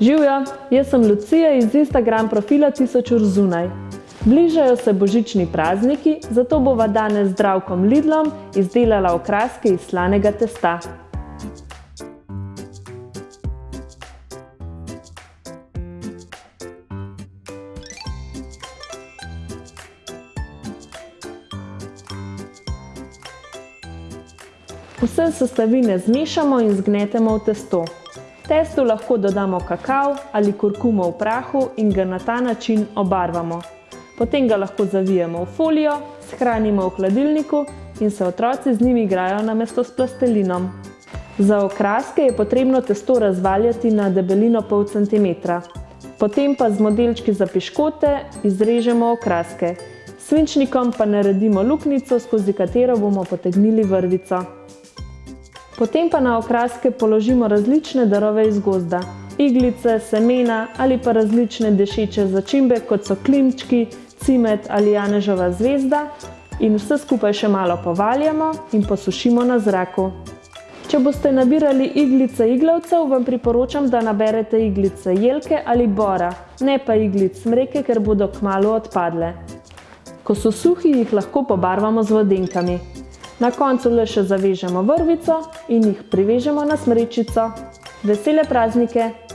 Živijo, jaz sem Lucija iz Instagram profila Tisoč ur zunaj. Bližajo se božični prazniki, zato bova danes z zdravkom Lidlom izdelala okraske iz slanega testa. Vse sestavine zmešamo in zgnetemo v testo. Testu lahko dodamo kakav ali kurkumo v prahu in ga na ta način obarvamo. Potem ga lahko zavijemo v folijo, shranimo v hladilniku in se otroci z njim igrajo namesto s plastelinom. Za okraske je potrebno testo razvaljati na debelino pol centimetra. Potem pa z modelčki za piškote izrežemo okraske. Svinčnikom pa naredimo luknjico, skozi katero bomo potegnili vrvico. Potem pa na okraske položimo različne darove iz gozda. Iglice, semena ali pa različne dešeče začimbe, kot so klinčki, cimet ali janežova zvezda in vse skupaj še malo povaljamo in posušimo na zraku. Če boste nabirali iglice iglavcev, vam priporočam, da naberete iglice jelke ali bora, ne pa iglic smreke, ker bodo kmalu odpadle. Ko so suhi, jih lahko pobarvamo z vodenkami. Na koncu le še zavežemo vrvico in jih privežemo na smrečico. Vesele praznike!